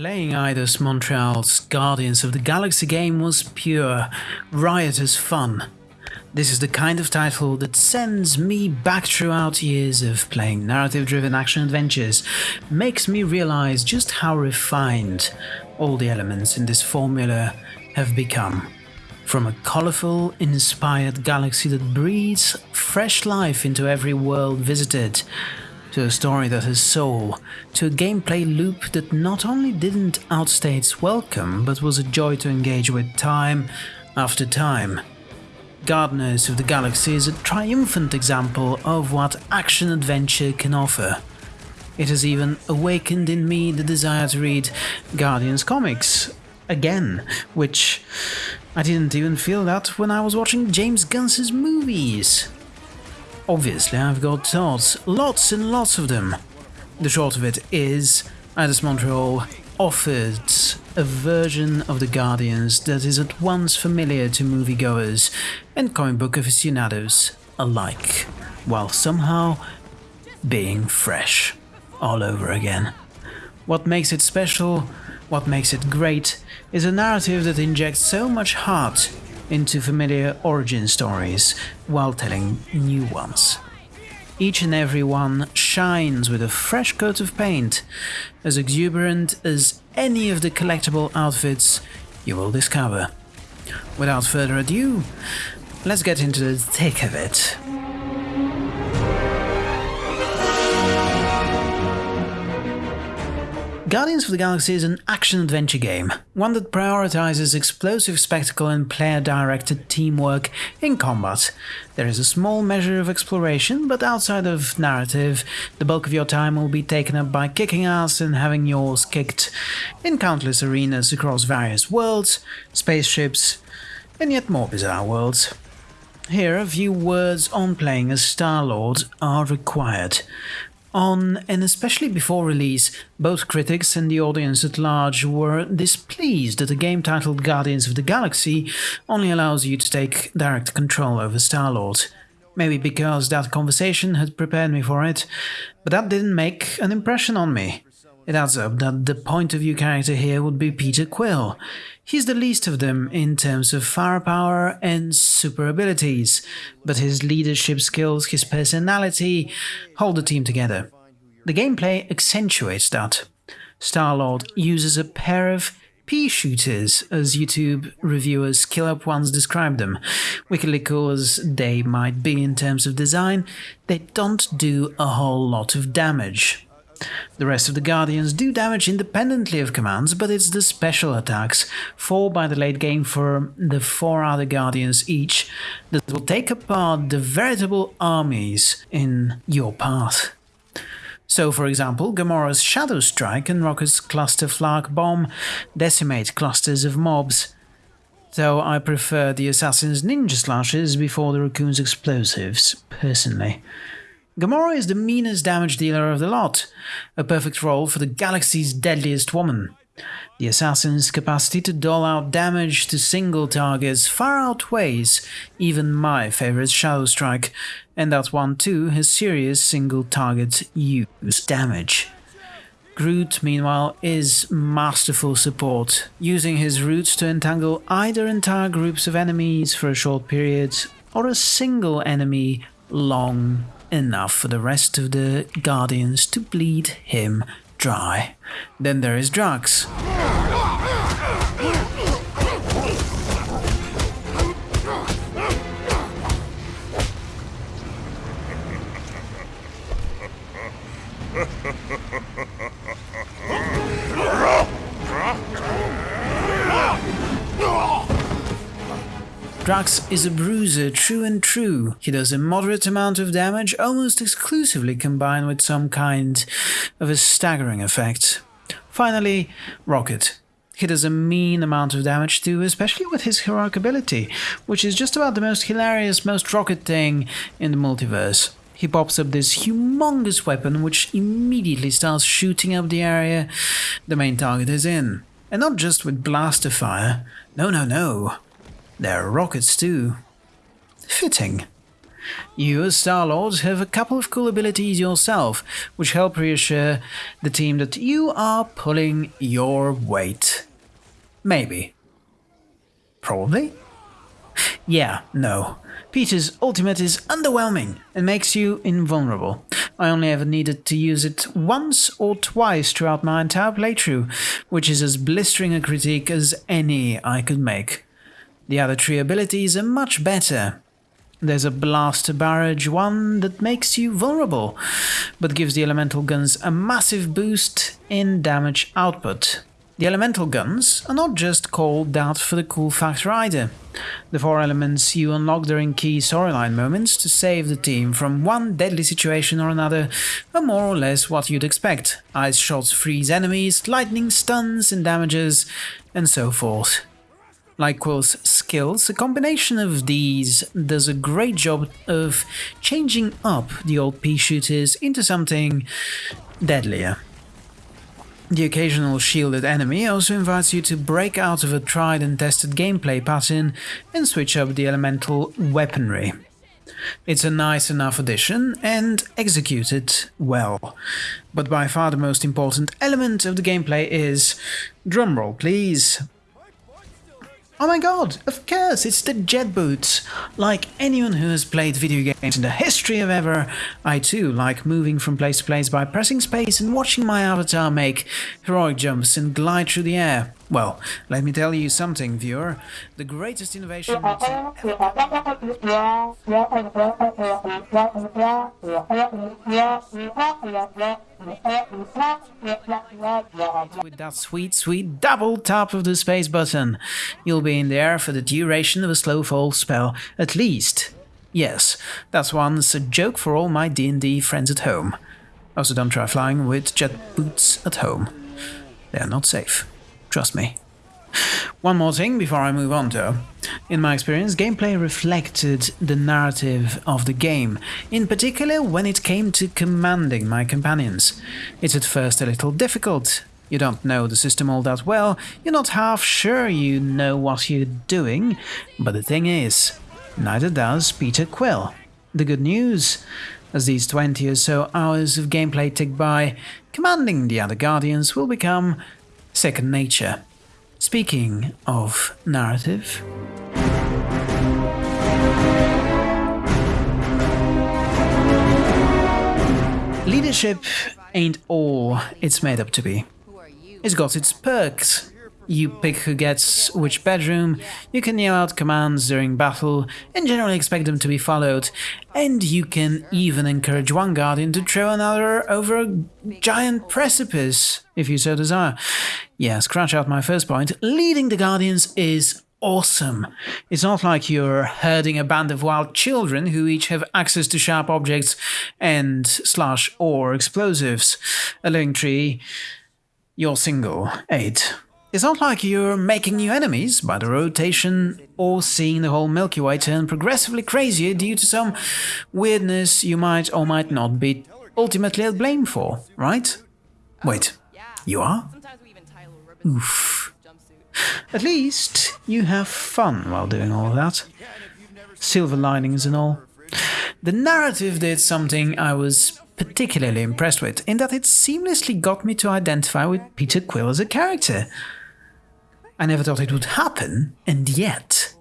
Playing Eidos Montreal's Guardians of the Galaxy game was pure, riotous fun. This is the kind of title that sends me back throughout years of playing narrative-driven action adventures, makes me realize just how refined all the elements in this formula have become. From a colorful, inspired galaxy that breathes fresh life into every world visited, to a story that has soul, to a gameplay loop that not only didn't outstay its welcome, but was a joy to engage with time after time. Guardians of the Galaxy is a triumphant example of what action adventure can offer. It has even awakened in me the desire to read Guardians comics again, which I didn't even feel that when I was watching James Gunn's movies. Obviously, I've got thoughts, lots and lots of them. The short of it is, Eidos Montreal offered a version of the Guardians that is at once familiar to moviegoers and comic book aficionados alike, while somehow being fresh all over again. What makes it special, what makes it great, is a narrative that injects so much heart into familiar origin stories while telling new ones. Each and every one shines with a fresh coat of paint, as exuberant as any of the collectible outfits you will discover. Without further ado, let's get into the thick of it. Guardians of the Galaxy is an action-adventure game, one that prioritizes explosive spectacle and player-directed teamwork in combat. There is a small measure of exploration, but outside of narrative, the bulk of your time will be taken up by kicking ass and having yours kicked in countless arenas across various worlds, spaceships, and yet more bizarre worlds. Here, a few words on playing as Star-Lord are required. On and especially before release, both critics and the audience at large were displeased that a game titled Guardians of the Galaxy only allows you to take direct control over Star-Lord. Maybe because that conversation had prepared me for it, but that didn't make an impression on me. It adds up that the point of view character here would be Peter Quill. He's the least of them in terms of firepower and super abilities, but his leadership skills, his personality, hold the team together. The gameplay accentuates that. Star-Lord uses a pair of pea shooters, as YouTube reviewer Skill Up once described them. Wickedly cool as they might be in terms of design, they don't do a whole lot of damage. The rest of the Guardians do damage independently of commands, but it's the special attacks, 4 by the late game for the 4 other Guardians each, that will take apart the veritable armies in your path. So, for example, Gamora's Shadow Strike and Rocket's Cluster Flak Bomb decimate clusters of mobs, though I prefer the Assassin's Ninja Slashes before the Raccoon's Explosives, personally. Gamora is the meanest damage dealer of the lot, a perfect role for the galaxy's deadliest woman. The assassin's capacity to dole out damage to single targets far outweighs even my favorite Shadow Strike, and that one too has serious single target use damage. Groot, meanwhile, is masterful support, using his roots to entangle either entire groups of enemies for a short period or a single enemy long enough for the rest of the Guardians to bleed him dry. Then there is Drax. Drax is a bruiser true and true. He does a moderate amount of damage, almost exclusively combined with some kind of a staggering effect. Finally, Rocket. He does a mean amount of damage too, especially with his heroic ability, which is just about the most hilarious, most rocket thing in the multiverse. He pops up this humongous weapon which immediately starts shooting up the area the main target is in. And not just with blaster fire. No, no, no. There are rockets too. Fitting. You, as Star-Lord, have a couple of cool abilities yourself, which help reassure the team that you are pulling your weight. Maybe. Probably? Yeah, no. Peter's ultimate is underwhelming and makes you invulnerable. I only ever needed to use it once or twice throughout my entire playthrough, which is as blistering a critique as any I could make. The other three abilities are much better. There's a Blaster Barrage one that makes you vulnerable, but gives the elemental guns a massive boost in damage output. The elemental guns are not just called that for the cool factor either. The four elements you unlock during key storyline moments to save the team from one deadly situation or another are more or less what you'd expect. Ice shots freeze enemies, lightning stuns and damages, and so forth. Like Quill's skills, a combination of these does a great job of changing up the old pea shooters into something deadlier. The occasional shielded enemy also invites you to break out of a tried and tested gameplay pattern and switch up the elemental weaponry. It's a nice enough addition and executed well. But by far the most important element of the gameplay is, drumroll please, Oh my god, of course, it's the jet boots. Like anyone who has played video games in the history of ever, I too like moving from place to place by pressing space and watching my avatar make heroic jumps and glide through the air. Well, let me tell you something, viewer. The greatest innovation with that sweet, sweet double tap of the space button. You'll be in there for the duration of a slow fall spell, at least. Yes, that's once a joke for all my D&D friends at home. Also don't try flying with jet boots at home. They're not safe. Trust me. One more thing before I move on though. In my experience, gameplay reflected the narrative of the game, in particular when it came to commanding my companions. It's at first a little difficult. You don't know the system all that well, you're not half sure you know what you're doing, but the thing is, neither does Peter Quill. The good news? As these 20 or so hours of gameplay tick by, commanding the other Guardians will become second nature. Speaking of narrative. Leadership ain't all it's made up to be. It's got its perks. You pick who gets which bedroom, you can yell out commands during battle, and generally expect them to be followed, and you can even encourage one guardian to throw another over a giant precipice, if you so desire. Yeah, scratch out my first point. Leading the Guardians is awesome. It's not like you're herding a band of wild children who each have access to sharp objects and slash or explosives. A living tree, you're single. 8. It's not like you're making new enemies by the rotation or seeing the whole Milky Way turn progressively crazier due to some weirdness you might or might not be ultimately at blame for, right? Wait, you are? Oof. At least you have fun while doing all that. Silver linings and all. The narrative did something I was particularly impressed with, in that it seamlessly got me to identify with Peter Quill as a character. I never thought it would happen, and yet...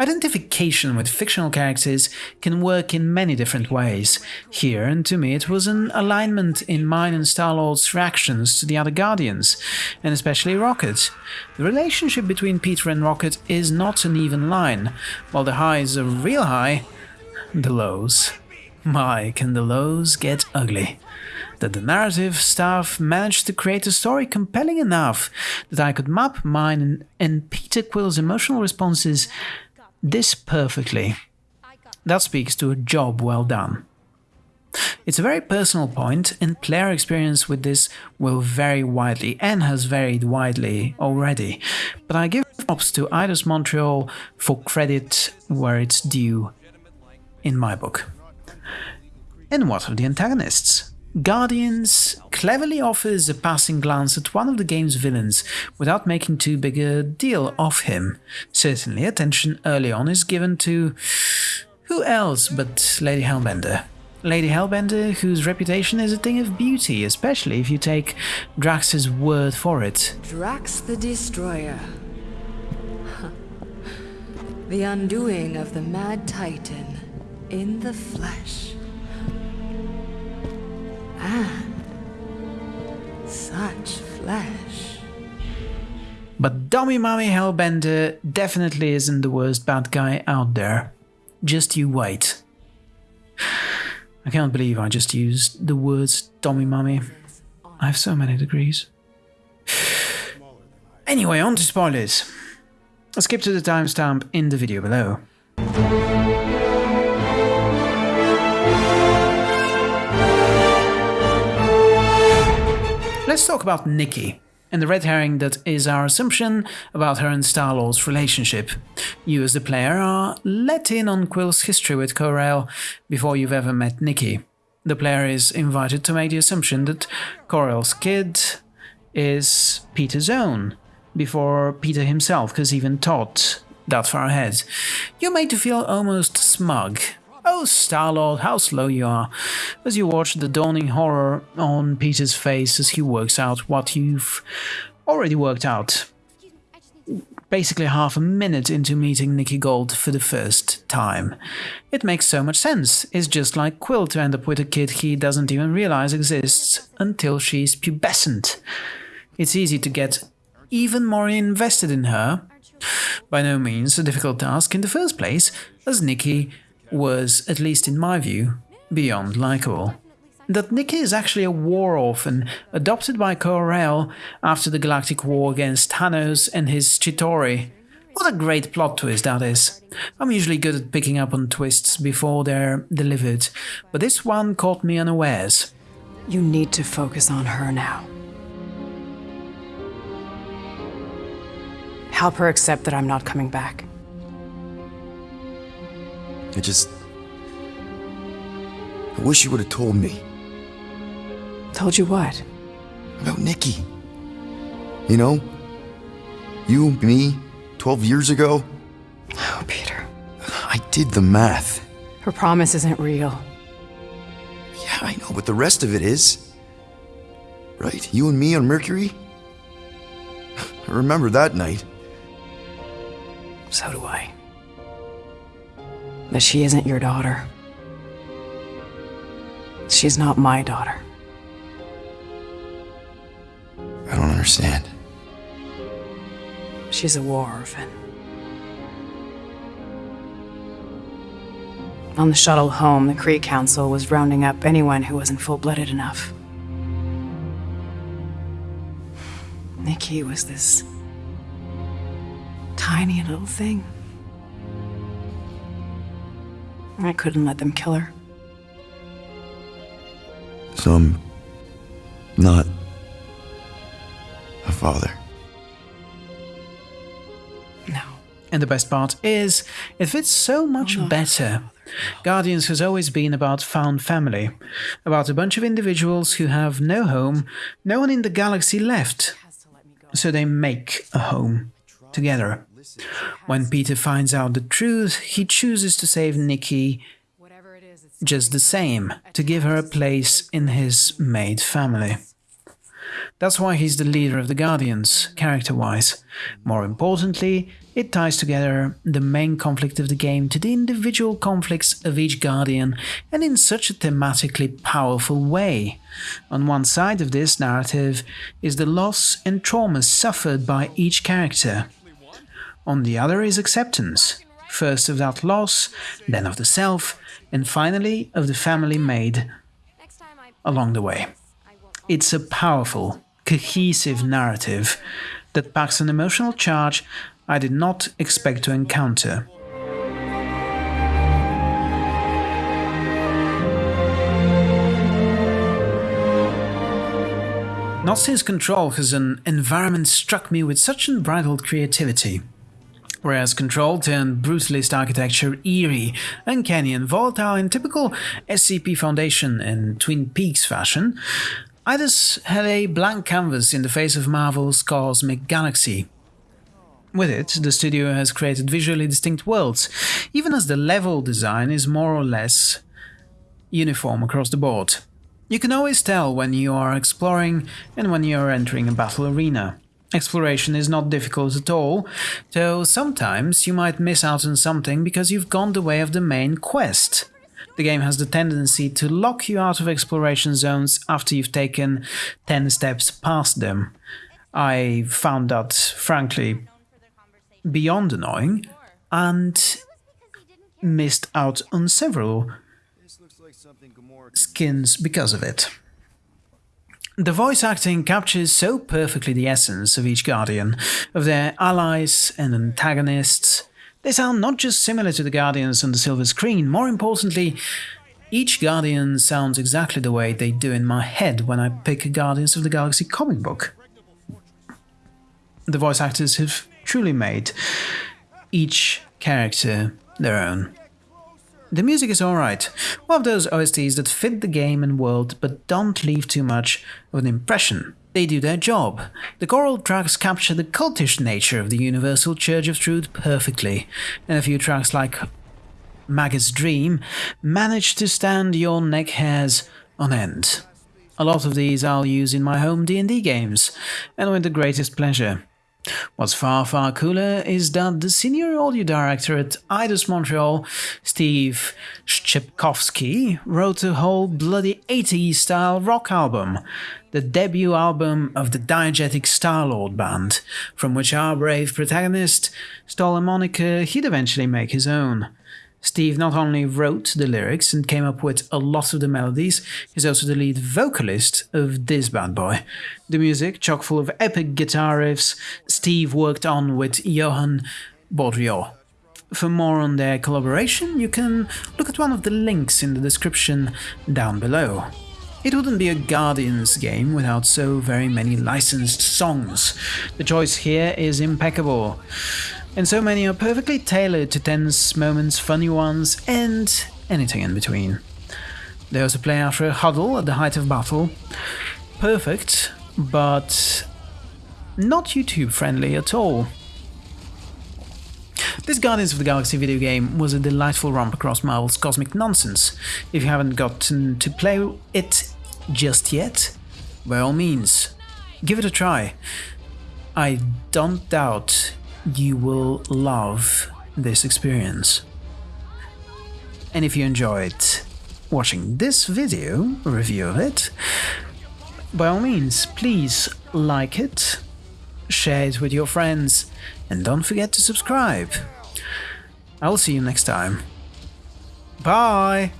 Identification with fictional characters can work in many different ways. Here, and to me, it was an alignment in mine and Star-Lord's reactions to the other Guardians, and especially Rocket. The relationship between Peter and Rocket is not an even line. While the highs are real high, the lows. My, can the lows get ugly that the narrative staff managed to create a story compelling enough that I could map mine and, Peter Quill's emotional responses this perfectly. That speaks to a job well done. It's a very personal point, and player experience with this will vary widely and has varied widely already, but I give props to Eidos Montreal for credit where it's due in my book. And what of the antagonists? Guardians cleverly offers a passing glance at one of the game's villains without making too big a deal of him. Certainly, attention early on is given to Who else but Lady Hellbender? Lady Hellbender, whose reputation is a thing of beauty, especially if you take Drax's word for it. Drax the Destroyer. the undoing of the Mad Titan in the flesh. And such flesh. But Dummy Mummy Hellbender definitely isn't the worst bad guy out there. Just you wait. I can't believe I just used the words Dummy Mummy. I have so many degrees. Anyway, on to spoilers. Skip to the timestamp in the video below. Let's talk about Nikki and the red herring that is our assumption about her and Star-Lord's relationship. You as the player are let in on Quill's history with Ko-Rel before you've ever met Nikki. The player is invited to make the assumption that Ko-Rel's kid is Peter's own, before Peter himself has even thought that far ahead. You're made to feel almost smug Oh, Star-Lord, how slow you are, as you watch the dawning horror on Peter's face as he works out what you've already worked out. Basically half a minute into meeting Nikki Gold for the first time. It makes so much sense, it's just like Quill to end up with a kid he doesn't even realize exists until she's pubescent. It's easy to get even more invested in her, by no means a difficult task in the first place, as Nikki was, at least in my view, beyond likable. That Nikki is actually a war orphan, adopted by Ko-Rel after the galactic war against Thanos and his Chitauri. What a great plot twist that is. I'm usually good at picking up on twists before they're delivered, but this one caught me unawares. You need to focus on her now. Help her accept that I'm not coming back. I just... I wish you would have told me. Told you what? About Nikki. You know? You, me, 12 years ago? Oh, Peter. I did the math. Her promise isn't real. Yeah, I know, but the rest of it is. Right? You and me on Mercury? I remember that night. So do I that she isn't your daughter. She's not my daughter. I don't understand. She's a war orphan. On the shuttle home, the Kree Council was rounding up anyone who wasn't full-blooded enough. Nikki was this tiny little thing. I couldn't let them kill her. So I'm not a father. No. And the best part is, it fits so much oh, no. better. Guardians has always been about found family, about a bunch of individuals who have no home, no one in the galaxy left, so they make a home together. When Peter finds out the truth, he chooses to save Nikki just the same, to give her a place in his made family. That's why he's the leader of the Guardians, character-wise. More importantly, it ties together the main conflict of the game to the individual conflicts of each Guardian, and in such a thematically powerful way. On one side of this narrative is the loss and trauma suffered by each character. On the other is acceptance, first of that loss, then of the self, and finally of the family made along the way. It's a powerful, cohesive narrative that packs an emotional charge I did not expect to encounter. Not since Control has an environment struck me with such unbridled creativity whereas Control turned brutalist architecture eerie, uncanny and volatile in typical SCP Foundation and Twin Peaks fashion, Eidos had a blank canvas in the face of Marvel's cosmic galaxy. With it, the studio has created visually distinct worlds, even as the level design is more or less uniform across the board. You can always tell when you are exploring and when you are entering a battle arena. Exploration is not difficult at all, though sometimes you might miss out on something because you've gone the way of the main quest. The game has the tendency to lock you out of exploration zones after you've taken 10 steps past them. I found that, frankly, beyond annoying and missed out on several skins because of it. The voice acting captures so perfectly the essence of each Guardian, of their allies and antagonists. They sound not just similar to the Guardians on the silver screen, more importantly, each Guardian sounds exactly the way they do in my head when I pick a Guardians of the Galaxy comic book. The voice actors have truly made each character their own. The music is alright, one of those OSTs that fit the game and world but don't leave too much of an impression. They do their job. The choral tracks capture the cultish nature of the Universal Church of Truth perfectly, and a few tracks like Maggot's Dream manage to stand your neck hairs on end. A lot of these I'll use in my home D&D games, and with the greatest pleasure. What's far, far cooler is that the senior audio director at Eidos Montreal, Steve Szczepkowski, wrote a whole bloody 80s style rock album, the debut album of the diegetic Star-Lord band, from which our brave protagonist stole a moniker he'd eventually make his own. Steve not only wrote the lyrics and came up with a lot of the melodies, he's also the lead vocalist of this bad boy. The music, chock full of epic guitar riffs, Steve worked on with Johan Baudriot. For more on their collaboration, you can look at one of the links in the description down below. It wouldn't be a Guardians game without so very many licensed songs. The choice here is impeccable and so many are perfectly tailored to tense moments, funny ones, and anything in between. They also play after a huddle at the height of battle. Perfect, but not YouTube friendly at all. This Guardians of the Galaxy video game was a delightful romp across Marvel's cosmic nonsense. If you haven't gotten to play it just yet, by all means, give it a try. I don't doubt you will love this experience. And if you enjoyed watching this video, review of it, by all means, please like it, share it with your friends, and don't forget to subscribe. I'll see you next time. Bye!